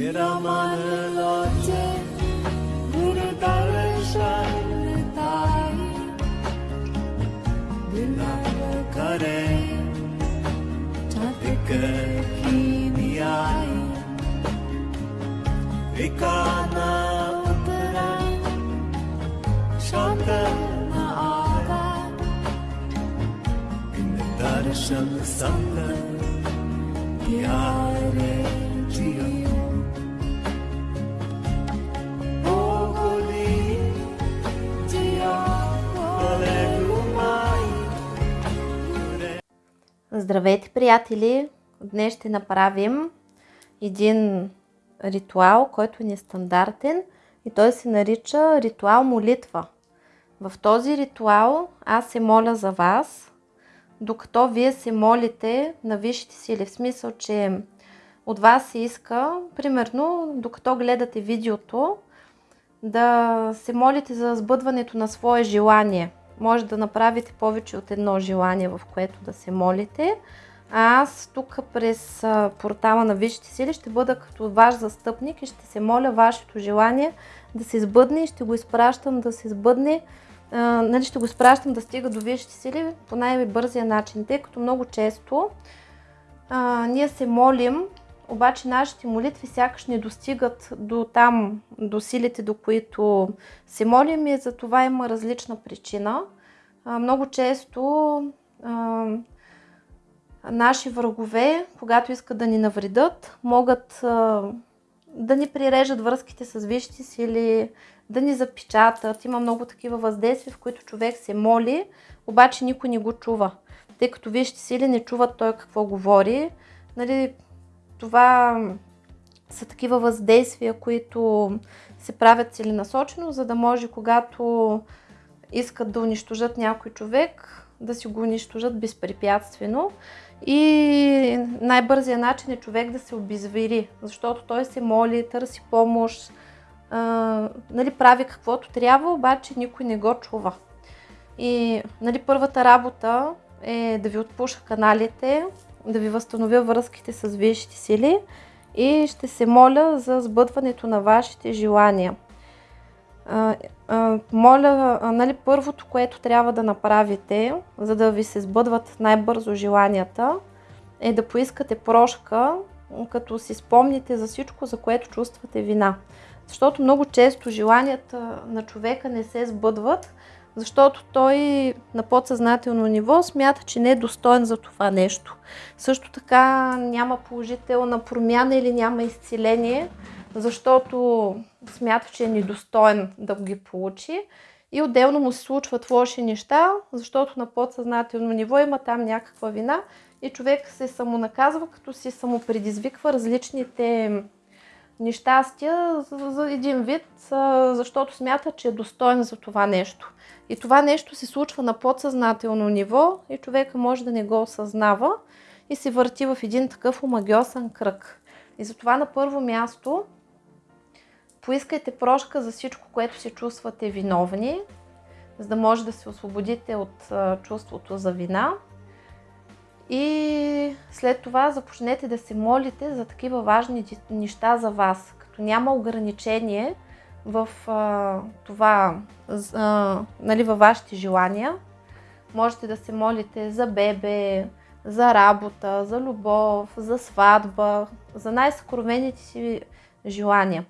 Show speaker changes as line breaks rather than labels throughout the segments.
तेरा मन लाचे गुरु दर्शन ताई बिलाव करे की आई एकाना उतरा, शांत न आगा। इन दर्शन संग प्यारे जियो।
Здравейте, приятели! Днес ще направим един ритуал, който е нестандартен и той се нарича ритуал молитва. В този ритуал аз се моля за вас, докато вие се молите на висшите сили, в смисъл, че от вас се иска, примерно, докато гледате видеото, да се молите за сбъдването на свое желание. Може да направите повече от едно желание, в което да се молите. А аз тук през портала на Висшите сили ще бъда като ваш застъпник и ще се моля вашето желание да се сбъдне и ще го изпращам да се сбъдне. А, нали, ще го изпращам да стига до Висшите сили по най-бързия начин, тъй като много често а, ние се молим, обаче нашите молитви сякаш не достигат до там, до силите, до които се молим и за това има различна причина. Много често а, наши врагове, когато искат да ни навредят, могат да ни прирежат връзките с висшите сили, да ни запечатат. Има много такива въздействия, в които човек се моли, обаче никой не го чува. Тъй като висшите сили не чуват той какво говори. Нали, това са такива въздействия, които се правят целенасочено, за да може когато искат да унищожат някой човек, да си го унищожат безпрепятствено. И най-бързият начин е човек да се обезвери, защото той се моли, търси помощ, а, нали, прави каквото трябва, обаче никой не го чува. И нали, първата работа е да ви отпуша каналите, да ви възстановя връзките с висшите сили и ще се моля за сбъдването на вашите желания. Моля, нали, първото, което трябва да направите, за да ви се сбъдват най-бързо желанията, е да поискате прошка, като си спомните за всичко, за което чувствате вина. Защото много често желанията на човека не се сбъдват, защото той на подсъзнателно ниво смята, че не е достоен за това нещо. Също така няма положителна промяна или няма изцеление, защото смята, че е недостоен да ги получи. И отделно му се случват лоши неща, защото на подсъзнателно ниво има там някаква вина и човек се самонаказва, като си самопредизвиква различните нещастия за, един вид, защото смята, че е достоен за това нещо. И това нещо се случва на подсъзнателно ниво и човека може да не го осъзнава и се върти в един такъв омагиосен кръг. И затова на първо място поискайте прошка за всичко, което се чувствате виновни, за да може да се освободите от чувството за вина. И след това започнете да се молите за такива важни неща за вас, като няма ограничение в а, това, а, нали, във вашите желания. Можете да се молите за бебе, за работа, за любов, за сватба, за най-съкровените си желания.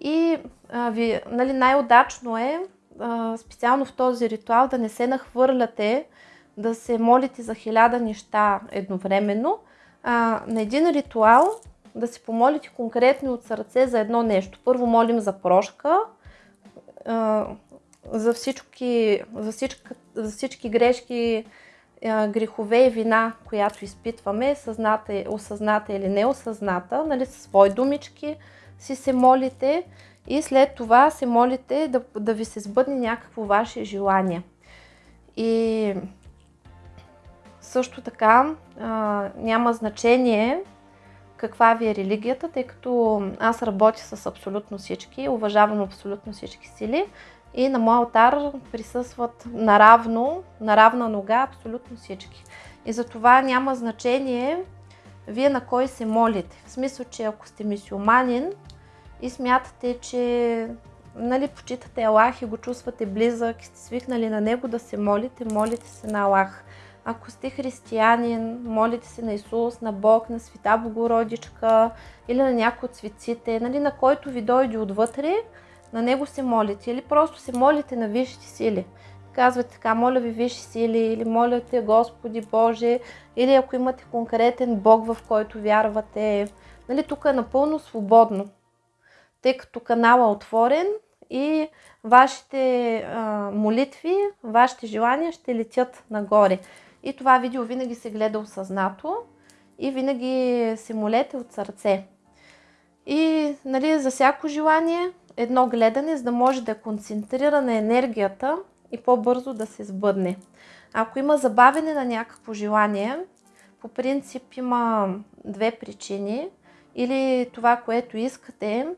И а, ви, нали, най-удачно е, а, специално в този ритуал, да не се нахвърляте, да се молите за хиляда неща едновременно. А, на един ритуал да се помолите конкретно от сърце за едно нещо. Първо молим за прошка, а, за всички, за всички, за всички грешки, а, грехове и вина, която изпитваме, съзната, осъзната или неосъзната, нали, със свои думички си се молите и след това се молите да, да ви се сбъдне някакво ваше желание. И също така а, няма значение каква ви е религията, тъй като аз работя с абсолютно всички, уважавам абсолютно всички сили и на моя алтар присъстват наравно, на равна нога абсолютно всички. И за това няма значение вие на кой се молите. В смисъл, че ако сте мисиоманин и смятате, че нали, почитате Аллах и го чувствате близък и сте свикнали на него да се молите, молите се на Аллах. Ако сте християнин, молите се на Исус, на Бог, на Света Богородичка или на някой от светците, нали, на който ви дойде отвътре, на него се молите. Или просто се молите на висшите сили. Казвате така, моля ви висши сили, или моля те Господи Боже, или ако имате конкретен Бог, в който вярвате. Нали, тук е напълно свободно, тъй като канала е отворен и вашите а, молитви, вашите желания ще летят нагоре. И това видео винаги се гледа осъзнато и винаги се молете от сърце. И нали, за всяко желание едно гледане, за да може да концентрира на енергията и по-бързо да се сбъдне. Ако има забавене на някакво желание, по принцип има две причини. Или това, което искате,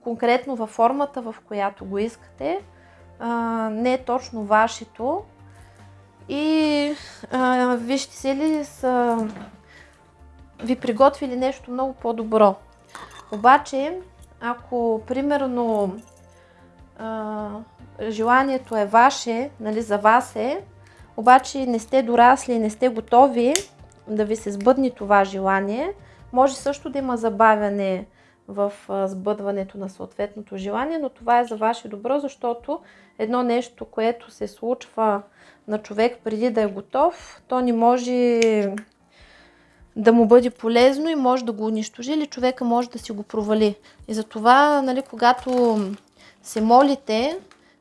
конкретно във формата, в която го искате, не е точно вашето. И а, вижте се ли са ви приготвили нещо много по-добро. Обаче, ако примерно а, желанието е ваше, нали, за вас е, обаче не сте дорасли, не сте готови да ви се сбъдне това желание, може също да има забавяне в сбъдването на съответното желание, но това е за ваше добро, защото едно нещо, което се случва на човек преди да е готов, то не може да му бъде полезно и може да го унищожи или човека може да си го провали. И затова, нали, когато се молите,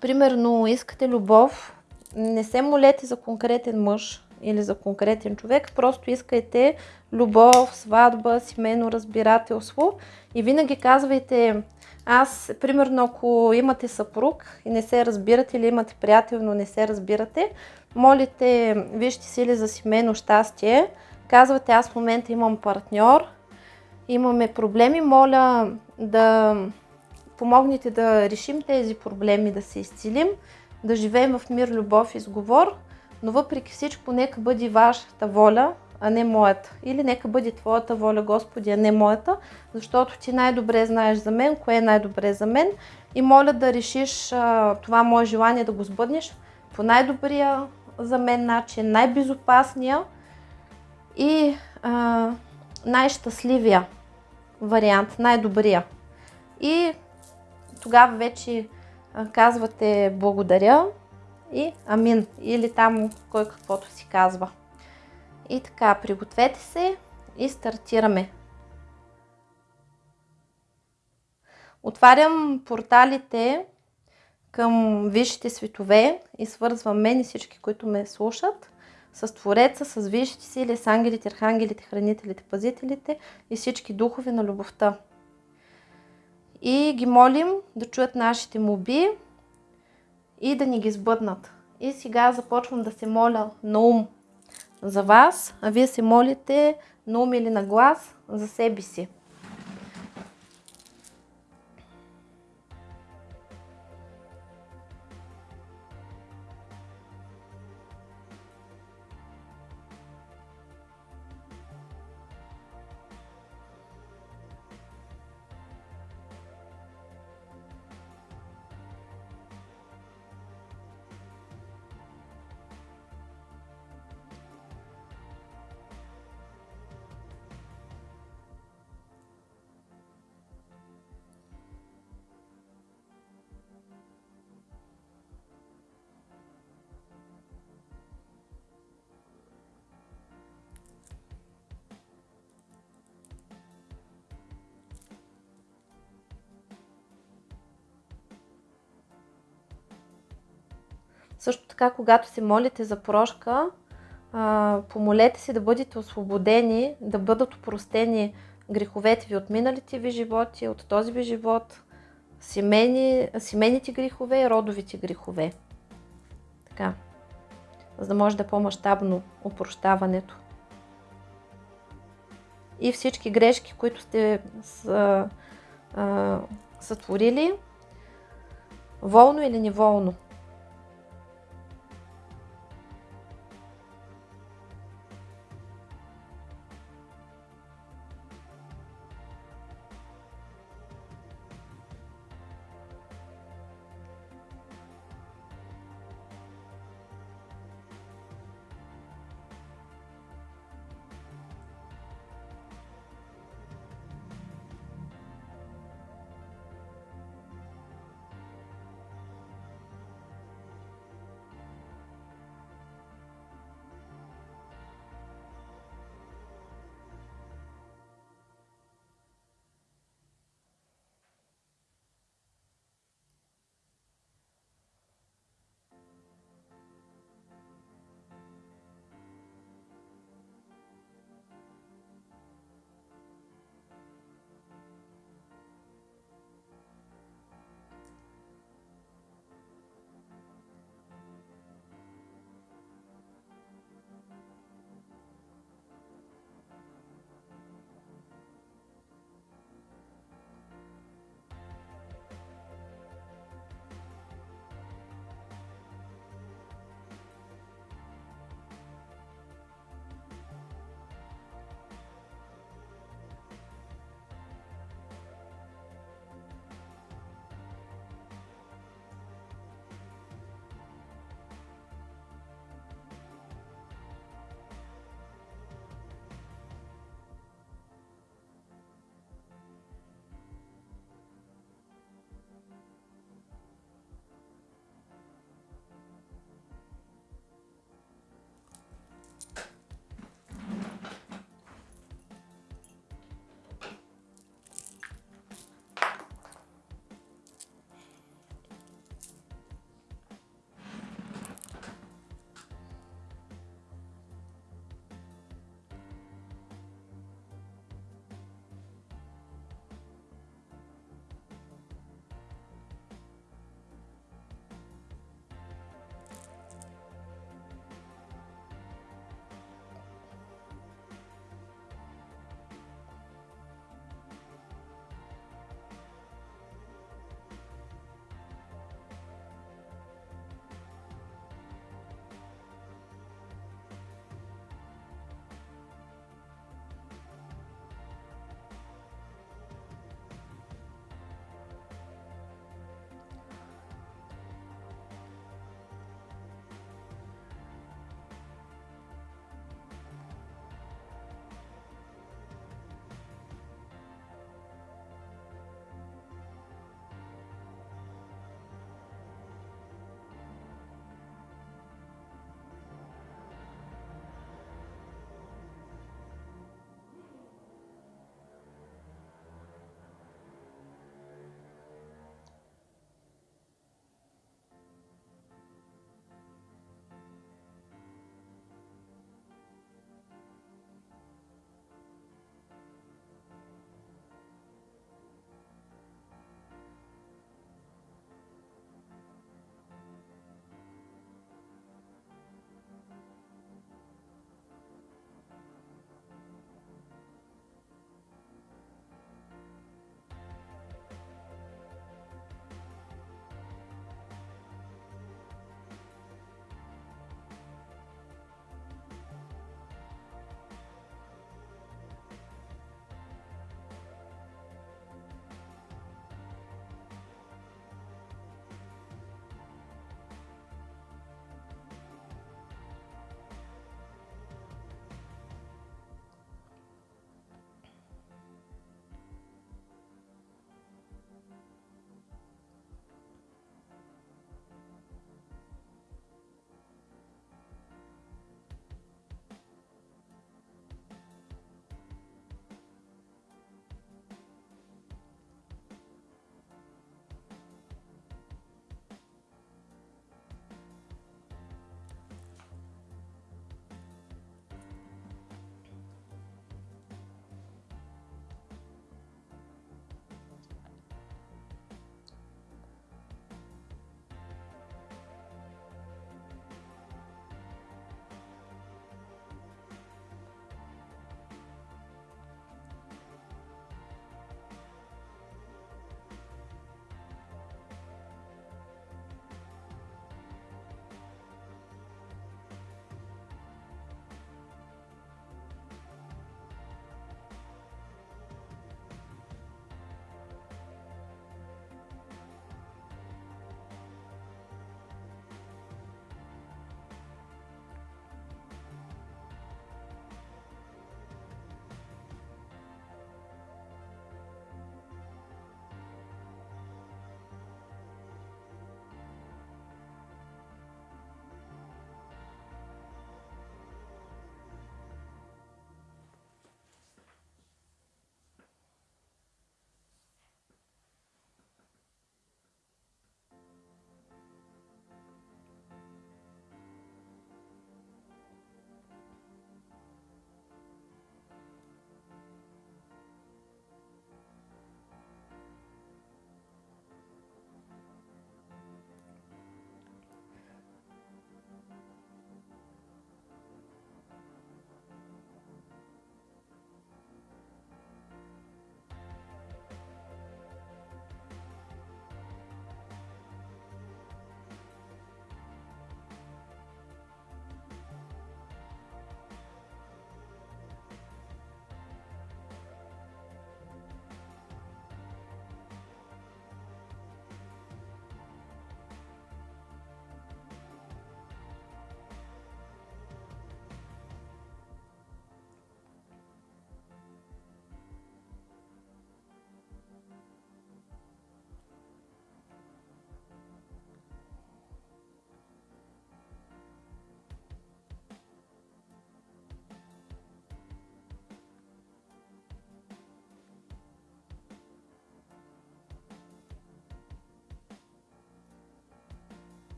примерно искате любов, не се молете за конкретен мъж или за конкретен човек, просто искайте любов, сватба, семейно разбирателство. И винаги казвайте, аз, примерно, ако имате съпруг и не се разбирате или имате приятел, но не се разбирате, молите, вижте сили за семейно щастие, казвате, аз в момента имам партньор, имаме проблеми, моля да помогнете да решим тези проблеми, да се изцелим, да живеем в мир, любов и сговор, но въпреки всичко, нека бъде вашата воля, а не моята. Или нека бъде твоята воля, Господи, а не моята, защото ти най-добре знаеш за мен, кое е най-добре за мен. И моля да решиш а, това мое желание да го сбъднеш по най-добрия за мен начин, най-безопасния и а, най-щастливия вариант, най-добрия. И тогава вече казвате благодаря и амин. Или там кой каквото си казва. И така, пригответе се и стартираме. Отварям порталите към висшите светове и свързвам мен и всички, които ме слушат с Твореца, с висшите сили, с ангелите, архангелите, хранителите, пазителите и всички духове на любовта. И ги молим да чуят нашите моби и да ни ги сбъднат. И сега започвам да се моля на ум за вас, а вие се молите на ум или на глас за себе си. Също така, когато се молите за прошка, помолете се да бъдете освободени, да бъдат опростени греховете ви от миналите ви животи, от този ви живот, семейни, семейните грехове и родовите грехове. Така, за да може да е по-масштабно опрощаването. И всички грешки, които сте сътворили, волно или неволно.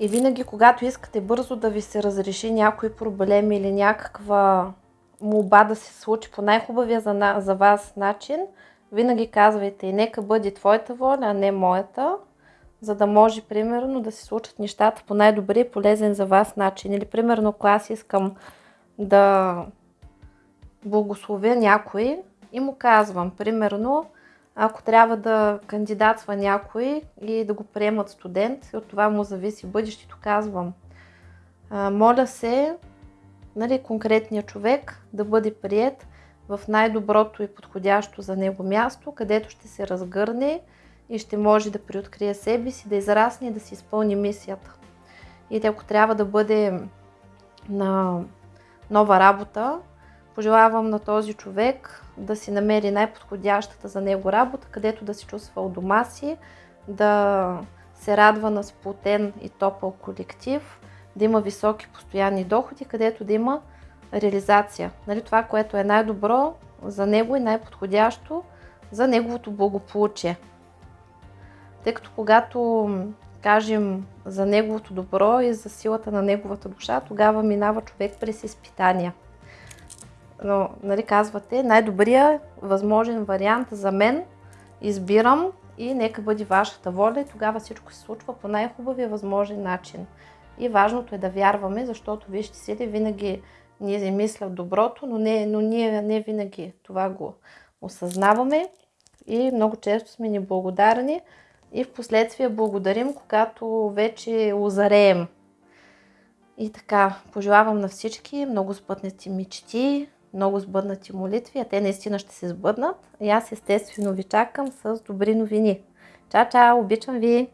И винаги, когато искате бързо да ви се разреши някой проблем или някаква молба да се случи по най-хубавия за, на, за вас начин, винаги казвайте и нека бъде твоята воля, а не моята, за да може, примерно, да се случат нещата по най-добри и полезен за вас начин. Или, примерно, ако аз искам да благословя някой и му казвам, примерно, ако трябва да кандидатства някой и да го приемат студент, от това му зависи бъдещето, казвам, моля се, нали, конкретният човек да бъде прият в най-доброто и подходящо за него място, където ще се разгърне и ще може да приоткрие себе си, да израсне и да си изпълни мисията. И ако трябва да бъде на нова работа, пожелавам на този човек да си намери най-подходящата за него работа, където да се чувства у дома си, да се радва на сплотен и топъл колектив, да има високи постоянни доходи, където да има реализация. Нали, това, което е най-добро за него и най-подходящо за неговото благополучие. Тъй като когато кажем за неговото добро и за силата на неговата душа, тогава минава човек през изпитания. Но, нали, казвате, най-добрият възможен вариант за мен избирам и нека бъде вашата воля и тогава всичко се случва по най-хубавия възможен начин. И важното е да вярваме, защото вижте си, винаги ние мисля доброто, но, не, но ние не винаги това го осъзнаваме и много често сме неблагодарни и в последствие благодарим, когато вече озареем. И така, пожелавам на всички много сбъднати мечти, много сбъднати молитви, а те наистина ще се сбъднат. И аз естествено ви чакам с добри новини. Чао, чао, обичам ви!